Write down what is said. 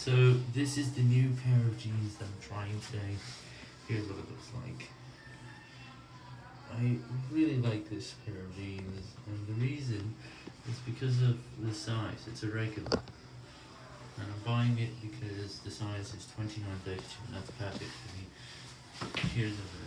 So this is the new pair of jeans that I'm trying today. Here's what it looks like. I really like this pair of jeans, and the reason is because of the size. It's a regular. And I'm buying it because the size is 29.32 and that's perfect for me. Here's a.